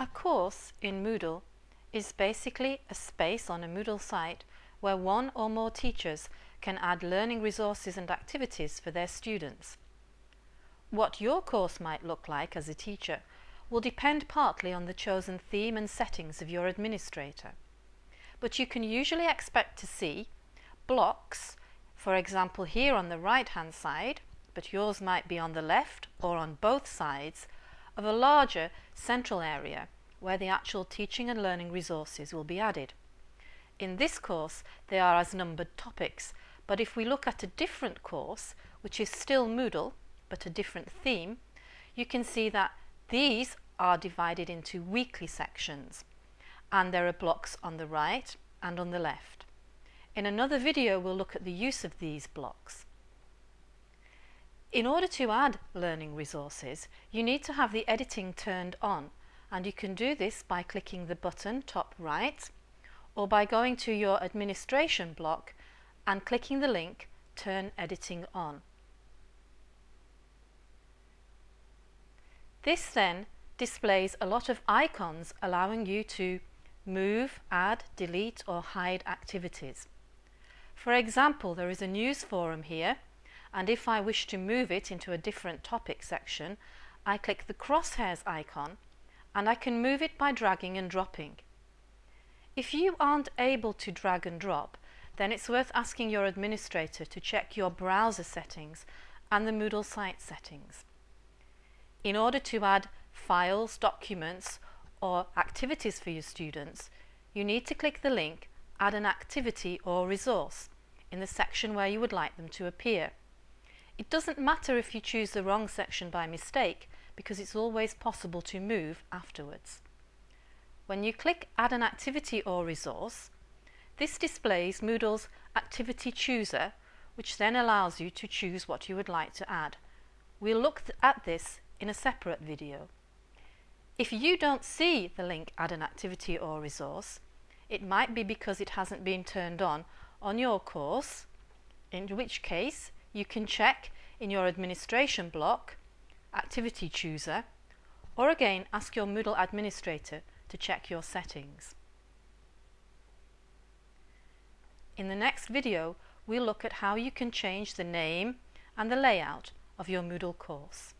A course in Moodle is basically a space on a Moodle site where one or more teachers can add learning resources and activities for their students. What your course might look like as a teacher will depend partly on the chosen theme and settings of your administrator. But you can usually expect to see blocks, for example here on the right hand side, but yours might be on the left or on both sides, of a larger central area where the actual teaching and learning resources will be added. In this course they are as numbered topics but if we look at a different course which is still Moodle but a different theme you can see that these are divided into weekly sections and there are blocks on the right and on the left. In another video we'll look at the use of these blocks. In order to add learning resources, you need to have the editing turned on and you can do this by clicking the button top right or by going to your administration block and clicking the link Turn Editing On. This then displays a lot of icons allowing you to move, add, delete or hide activities. For example, there is a news forum here and if I wish to move it into a different topic section I click the crosshairs icon and I can move it by dragging and dropping. If you aren't able to drag and drop then it's worth asking your administrator to check your browser settings and the Moodle site settings. In order to add files, documents or activities for your students you need to click the link add an activity or resource in the section where you would like them to appear. It doesn't matter if you choose the wrong section by mistake because it's always possible to move afterwards. When you click Add an activity or resource, this displays Moodle's Activity Chooser which then allows you to choose what you would like to add. We'll look at this in a separate video. If you don't see the link Add an activity or resource, it might be because it hasn't been turned on on your course, in which case you can check in your administration block, activity chooser, or again ask your Moodle administrator to check your settings. In the next video, we'll look at how you can change the name and the layout of your Moodle course.